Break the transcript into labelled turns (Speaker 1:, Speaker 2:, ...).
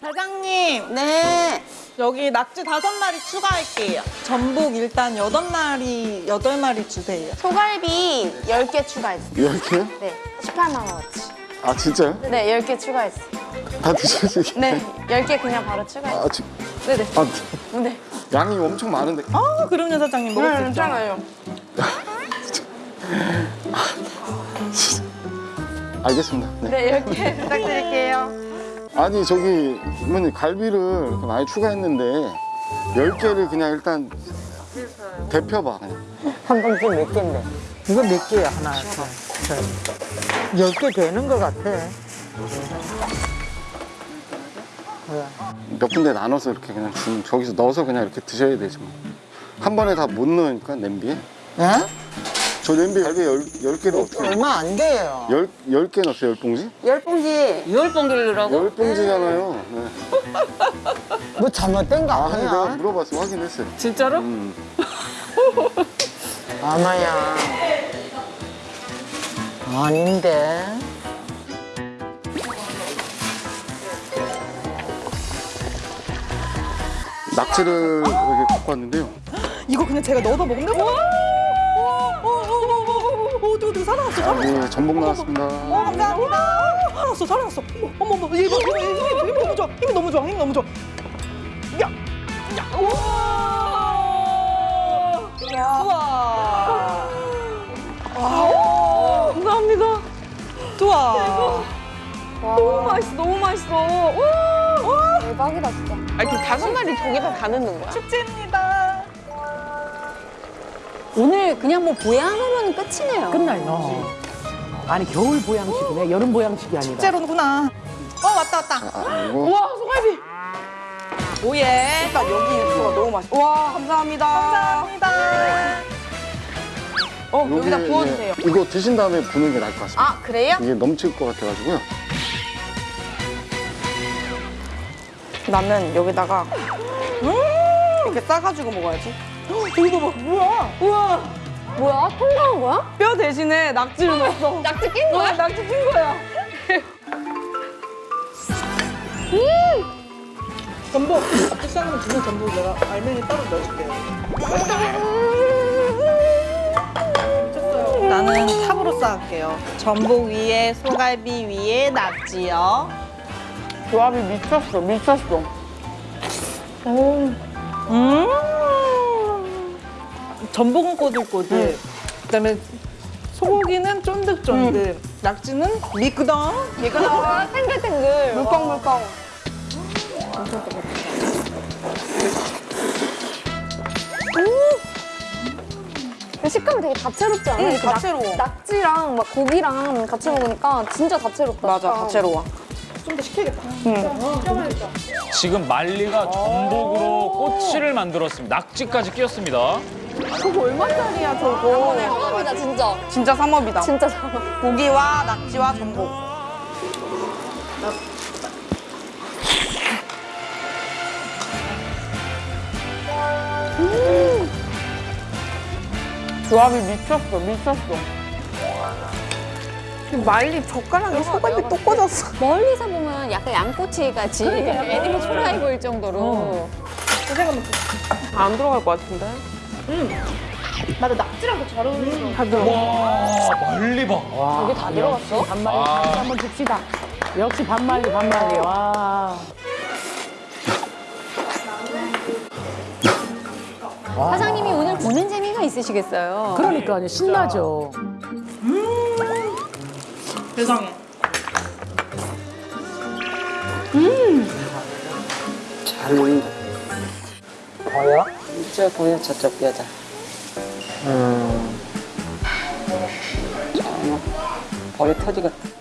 Speaker 1: 사장님
Speaker 2: 네.
Speaker 1: 여기 낙지 다섯 마리 추가할게요. 전복 일단 여덟 마리 여덟 마리 주세요.
Speaker 2: 소갈비 10개 추가했어요.
Speaker 3: 이렇게요?
Speaker 2: 네. 18만 원어치.
Speaker 3: 아 진짜요?
Speaker 2: 네, 10개 추가했어요.
Speaker 3: 다 드셔주세요.
Speaker 2: 네, 10개 그냥 바로 추가했어요.
Speaker 3: 아, 지,
Speaker 2: 네네.
Speaker 3: 아,
Speaker 2: 네.
Speaker 3: 양이 엄청 많은데.
Speaker 1: 아 그럼요 사장님 먹을 수 있죠.
Speaker 2: 괜찮아요.
Speaker 3: 알겠습니다. 네.
Speaker 2: 네, 10개 부탁드릴게요.
Speaker 3: 아니 저기 어머니 갈비를 많이 추가했는데 10개를 그냥 일단 데펴봐 그냥.
Speaker 4: 한 봉지 몇 개인데? 이거 몇 개야, 하나? 열개 되는 것 같아. 왜?
Speaker 3: 몇 군데 나눠서 이렇게 그냥 주면 저기서 넣어서 그냥 이렇게 드셔야 되지 뭐. 한 번에 다 못 넣으니까 냄비에.
Speaker 4: 예?
Speaker 3: 저 냄비에 갈비 열, 열 개를 어떻게
Speaker 4: 얼마 안 돼요.
Speaker 3: 열, 열 개 넣었어요, 열 봉지?
Speaker 2: 열 봉지. 열 봉지를 넣으라고?
Speaker 3: 열 봉지잖아요. 네.
Speaker 4: 뭐 잘못된 거
Speaker 3: 아, 내가
Speaker 4: 아니야?
Speaker 3: 물어봤어, 확인했어요.
Speaker 1: 진짜로?
Speaker 3: 음.
Speaker 4: 아마야. 아닌데.
Speaker 3: 낙지를 이렇게 갖고 왔는데요.
Speaker 1: 이거 그냥 제가 넣어서! 오, 어디 어디 살아났어
Speaker 3: 아,
Speaker 1: 살아났어.
Speaker 3: 네, 전복 나왔습니다.
Speaker 1: 어 감사합니다. 살아났어 살아났어. 어머 어머 얘 힘, 힘, 힘, 힘 너무 좋아 힘이 너무 좋아 힘이 너무 좋아. 야, 야, 우와. 우와. 와, 감사합니다. 좋아.
Speaker 2: 너무 맛있어, 너무 맛있어. 와. 대박이다, 진짜. 아니, 그 다섯 마리 저기다 다 넣는 거야?
Speaker 1: 축제입니다.
Speaker 5: 오늘 그냥 뭐 보양하면 끝이네요.
Speaker 6: 끝나요. 어. 아니 겨울 보양식이네 여름 보양식이 아니라.
Speaker 1: 축제로구나. 어 왔다 왔다.
Speaker 3: 아, 이거
Speaker 2: 와, 소갈비.
Speaker 1: 오예.
Speaker 2: 일단 여기 육수가 너무 맛있어. 와, 감사합니다.
Speaker 1: 감사합니다.
Speaker 2: 어,
Speaker 3: 요게,
Speaker 2: 여기다 부어주세요.
Speaker 3: 예, 이거 드신 다음에 부는 게 나을 것 같습니다.
Speaker 2: 아, 그래요?
Speaker 3: 이게 넘칠 것 같아가지고요.
Speaker 2: 나는 여기다가 이렇게 싸가지고 먹어야지.
Speaker 1: 이거 봐 뭐야?
Speaker 2: 우와,
Speaker 5: 뭐야? 통과한 거야?
Speaker 2: 뼈 대신에 낙지를 넣었어.
Speaker 5: 낙지 낀 거야?
Speaker 2: 낙지 찐 거야.
Speaker 1: 전복 앞뒤 싸면 주는 전복 내가 알맹이 따로 넣어줄게요. 나는 탑으로 쌓을게요. 전복 위에 소갈비 위에 낙지요.
Speaker 2: 조합이 미쳤어, 미쳤어.
Speaker 1: 음. 전복은 꼬들꼬들. 그다음에 소고기는 쫀득쫀득. 낙지는 미끄덩.
Speaker 2: 이거 나와.
Speaker 5: 탱글탱글.
Speaker 2: 물컹물컹.
Speaker 5: 음! 식감이 되게 다채롭지 않아?
Speaker 2: 응,
Speaker 5: 낙-
Speaker 2: 다채로워.
Speaker 5: 낙 지랑 막 고기랑 같이 먹으니까 진짜 다채롭다.
Speaker 2: 맞아,
Speaker 5: 약간.
Speaker 2: 다채로워.
Speaker 1: 좀더 식혀야겠다.
Speaker 7: 지금 말리가 전복으로 꼬치를 만들었습니다. 낙지까지 끼웠습니다.
Speaker 2: 저거 얼마짜리야, 저거.
Speaker 5: 상업이다 진짜.
Speaker 2: 진짜 삼업이다.
Speaker 5: 진짜 상업.
Speaker 2: 고기와 낙지와 전복. 조합이 미쳤어, 미쳤어. 말리 젓가락에 소갈비 또 꽂았어.
Speaker 5: 멀리서 보면 약간 양꼬치 같이 애니멀 초라해 보일 정도로.
Speaker 2: 안 들어갈 것 같은데?
Speaker 7: 와, 말리 봐.
Speaker 6: 여기
Speaker 5: 다 들어갔어?
Speaker 6: 반말리
Speaker 7: 아.
Speaker 6: 한번 줍시다. 역시 반말리 반말리 와.
Speaker 5: 사장님이 오늘 보는 재미가 있으시겠어요.
Speaker 6: 그러니까 신나죠.
Speaker 1: 세상에.
Speaker 4: 잘 보인다. 보여? 저 보여, 저쪽 여자. 음. 참, 볼이 터지겠다.